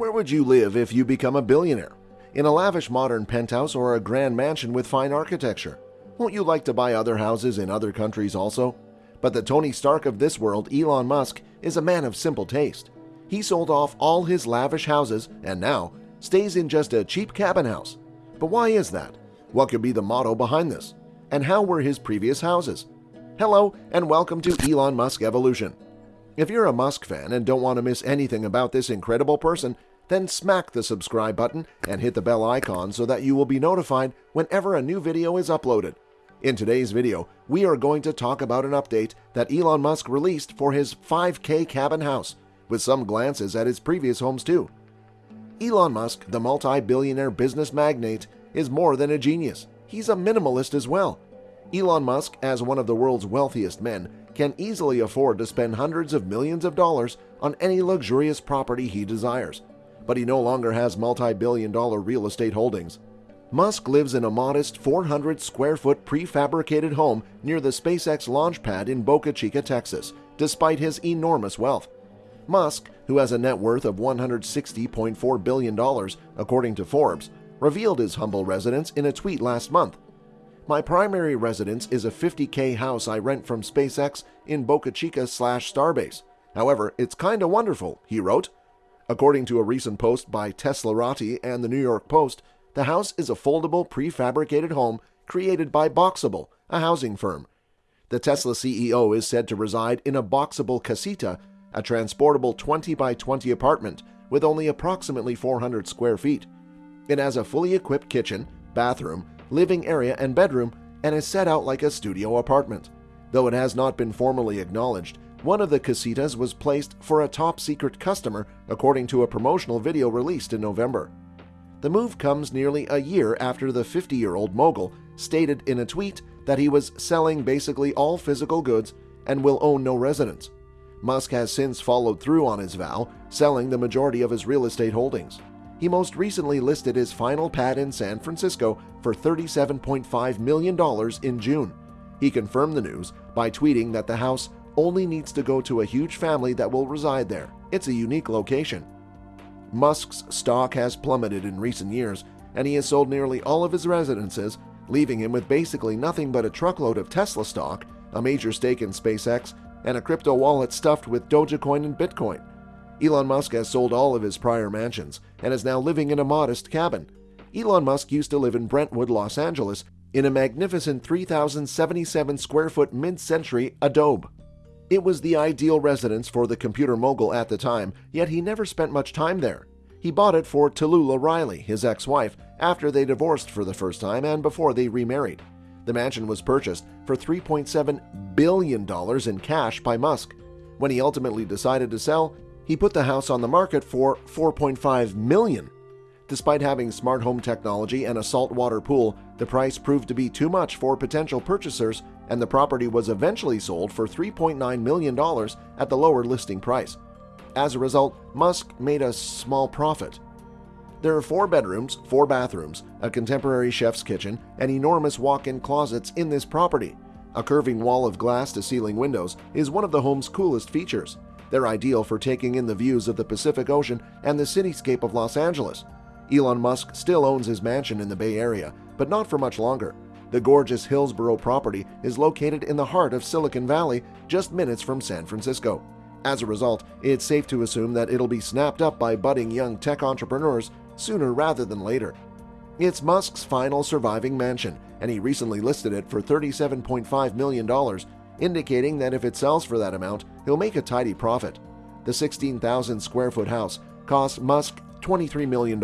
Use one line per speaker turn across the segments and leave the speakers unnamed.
Where would you live if you become a billionaire? In a lavish modern penthouse or a grand mansion with fine architecture? Won't you like to buy other houses in other countries also? But the Tony Stark of this world, Elon Musk, is a man of simple taste. He sold off all his lavish houses and now stays in just a cheap cabin house. But why is that? What could be the motto behind this? And how were his previous houses? Hello, and welcome to Elon Musk Evolution. If you're a Musk fan and don't want to miss anything about this incredible person, then smack the subscribe button and hit the bell icon so that you will be notified whenever a new video is uploaded. In today's video, we are going to talk about an update that Elon Musk released for his 5K cabin house, with some glances at his previous homes too. Elon Musk, the multi-billionaire business magnate, is more than a genius. He's a minimalist as well. Elon Musk, as one of the world's wealthiest men, can easily afford to spend hundreds of millions of dollars on any luxurious property he desires but he no longer has multi-billion dollar real estate holdings. Musk lives in a modest 400 square foot prefabricated home near the SpaceX launch pad in Boca Chica, Texas, despite his enormous wealth. Musk, who has a net worth of $160.4 billion, according to Forbes, revealed his humble residence in a tweet last month. My primary residence is a 50k house I rent from SpaceX in Boca Chica slash Starbase. However, it's kinda wonderful, he wrote. According to a recent post by Teslarati and the New York Post, the house is a foldable prefabricated home created by Boxable, a housing firm. The Tesla CEO is said to reside in a Boxable Casita, a transportable 20 by 20 apartment with only approximately 400 square feet. It has a fully equipped kitchen, bathroom, living area, and bedroom, and is set out like a studio apartment. Though it has not been formally acknowledged, one of the casitas was placed for a top secret customer, according to a promotional video released in November. The move comes nearly a year after the 50 year old mogul stated in a tweet that he was selling basically all physical goods and will own no residence. Musk has since followed through on his vow, selling the majority of his real estate holdings. He most recently listed his final pad in San Francisco for $37.5 million in June. He confirmed the news by tweeting that the house only needs to go to a huge family that will reside there. It's a unique location. Musk's stock has plummeted in recent years, and he has sold nearly all of his residences, leaving him with basically nothing but a truckload of Tesla stock, a major stake in SpaceX, and a crypto wallet stuffed with Dogecoin and Bitcoin. Elon Musk has sold all of his prior mansions and is now living in a modest cabin. Elon Musk used to live in Brentwood, Los Angeles, in a magnificent 3,077 square foot mid century adobe. It was the ideal residence for the computer mogul at the time, yet he never spent much time there. He bought it for Tallulah Riley, his ex-wife, after they divorced for the first time and before they remarried. The mansion was purchased for $3.7 billion in cash by Musk. When he ultimately decided to sell, he put the house on the market for 4.5 million. Despite having smart home technology and a saltwater pool, the price proved to be too much for potential purchasers and the property was eventually sold for $3.9 million at the lower listing price. As a result, Musk made a small profit. There are four bedrooms, four bathrooms, a contemporary chef's kitchen, and enormous walk-in closets in this property. A curving wall of glass-to-ceiling windows is one of the home's coolest features. They're ideal for taking in the views of the Pacific Ocean and the cityscape of Los Angeles. Elon Musk still owns his mansion in the Bay Area, but not for much longer. The gorgeous Hillsborough property is located in the heart of Silicon Valley, just minutes from San Francisco. As a result, it's safe to assume that it'll be snapped up by budding young tech entrepreneurs sooner rather than later. It's Musk's final surviving mansion, and he recently listed it for $37.5 million, indicating that if it sells for that amount, he'll make a tidy profit. The 16,000 square foot house cost Musk $23 million,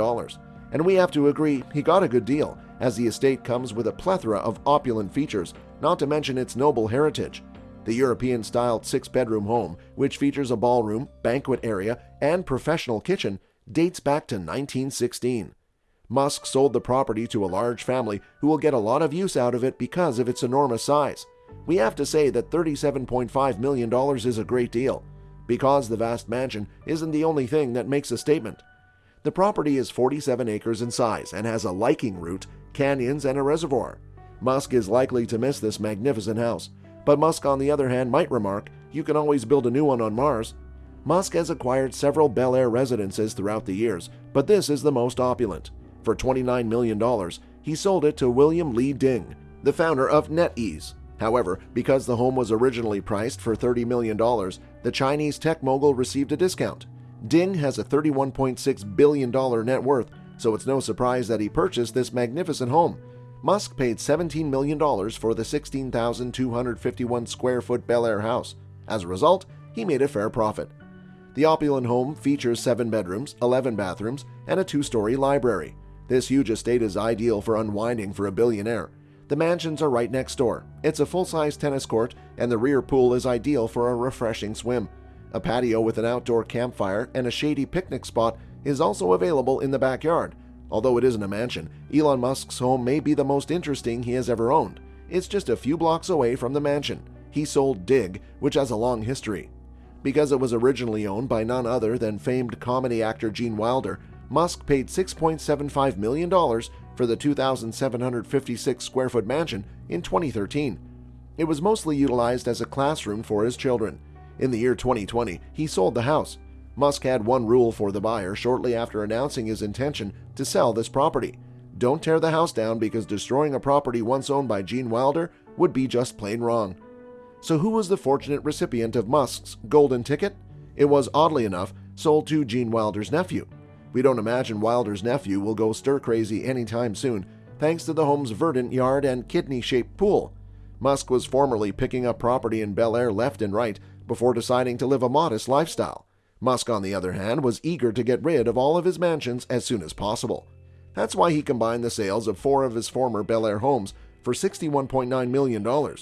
and we have to agree he got a good deal as the estate comes with a plethora of opulent features, not to mention its noble heritage. The European-styled six-bedroom home, which features a ballroom, banquet area, and professional kitchen, dates back to 1916. Musk sold the property to a large family who will get a lot of use out of it because of its enormous size. We have to say that $37.5 million is a great deal, because the vast mansion isn't the only thing that makes a statement. The property is 47 acres in size and has a liking route canyons, and a reservoir. Musk is likely to miss this magnificent house, but Musk on the other hand might remark, you can always build a new one on Mars. Musk has acquired several Bel Air residences throughout the years, but this is the most opulent. For $29 million, he sold it to William Lee Ding, the founder of NetEase. However, because the home was originally priced for $30 million, the Chinese tech mogul received a discount. Ding has a $31.6 billion net worth, so it's no surprise that he purchased this magnificent home. Musk paid $17 million for the 16,251 square foot Bel Air house. As a result, he made a fair profit. The opulent home features seven bedrooms, 11 bathrooms, and a two story library. This huge estate is ideal for unwinding for a billionaire. The mansions are right next door. It's a full size tennis court, and the rear pool is ideal for a refreshing swim. A patio with an outdoor campfire and a shady picnic spot is also available in the backyard. Although it isn't a mansion, Elon Musk's home may be the most interesting he has ever owned. It's just a few blocks away from the mansion. He sold Ding, which has a long history. Because it was originally owned by none other than famed comedy actor Gene Wilder, Musk paid $6.75 million for the 2,756 square foot mansion in 2013. It was mostly utilized as a classroom for his children. In the year 2020, he sold the house. Musk had one rule for the buyer shortly after announcing his intention to sell this property. Don't tear the house down because destroying a property once owned by Gene Wilder would be just plain wrong. So who was the fortunate recipient of Musk's golden ticket? It was, oddly enough, sold to Gene Wilder's nephew. We don't imagine Wilder's nephew will go stir crazy anytime soon, thanks to the home's verdant yard and kidney shaped pool. Musk was formerly picking up property in Bel Air left and right before deciding to live a modest lifestyle. Musk, on the other hand, was eager to get rid of all of his mansions as soon as possible. That's why he combined the sales of four of his former Bel Air homes for $61.9 million.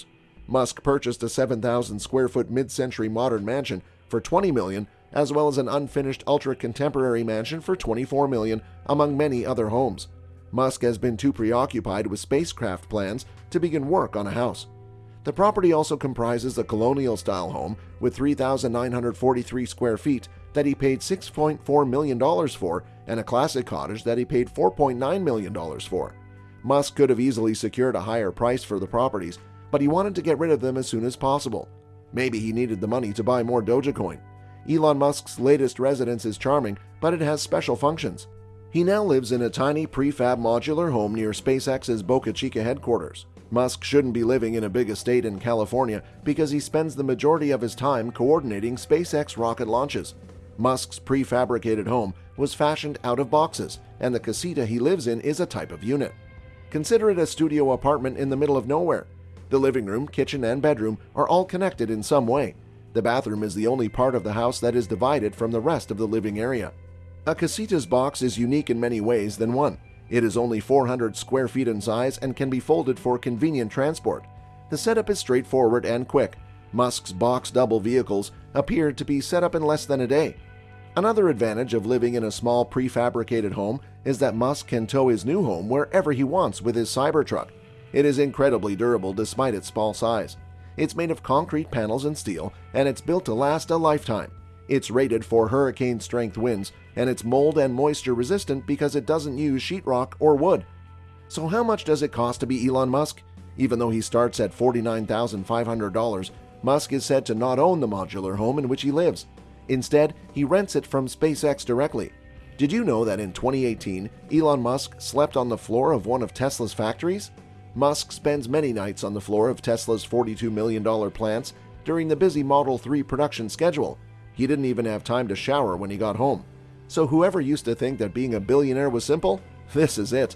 Musk purchased a 7,000 square foot mid century modern mansion for 20 million, as well as an unfinished ultra contemporary mansion for 24 million, among many other homes. Musk has been too preoccupied with spacecraft plans to begin work on a house. The property also comprises a colonial style home with 3,943 square feet that he paid $6.4 million for and a classic cottage that he paid $4.9 million for. Musk could have easily secured a higher price for the properties, but he wanted to get rid of them as soon as possible. Maybe he needed the money to buy more Dogecoin. Elon Musk's latest residence is charming, but it has special functions. He now lives in a tiny prefab modular home near SpaceX's Boca Chica headquarters. Musk shouldn't be living in a big estate in California because he spends the majority of his time coordinating SpaceX rocket launches. Musk's prefabricated home was fashioned out of boxes, and the casita he lives in is a type of unit. Consider it a studio apartment in the middle of nowhere. The living room, kitchen, and bedroom are all connected in some way. The bathroom is the only part of the house that is divided from the rest of the living area. A casita's box is unique in many ways than one. It is only 400 square feet in size and can be folded for convenient transport. The setup is straightforward and quick. Musk's Boxable vehicles appear to be set up in less than a day. Another advantage of living in a small prefabricated home is that Musk can tow his new home wherever he wants with his Cybertruck. It is incredibly durable despite its small size. It's made of concrete panels and steel, and it's built to last a lifetime. It's rated for hurricane strength winds, and it's mold and moisture resistant because it doesn't use sheetrock or wood. So, how much does it cost to be Elon Musk? Even though he starts at $49,500, Musk is said to not own the modular home in which he lives. Instead, he rents it from SpaceX directly. Did you know that in 2018, Elon Musk slept on the floor of one of Tesla's factories? Musk spends many nights on the floor of Tesla's $42 million plants during the busy Model 3 production schedule. He didn't even have time to shower when he got home. So, whoever used to think that being a billionaire was simple, this is it.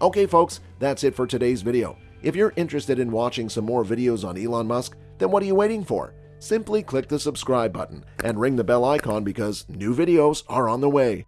Okay, folks, that's it for today's video. If you're interested in watching some more videos on Elon Musk, then what are you waiting for? Simply click the subscribe button and ring the bell icon because new videos are on the way.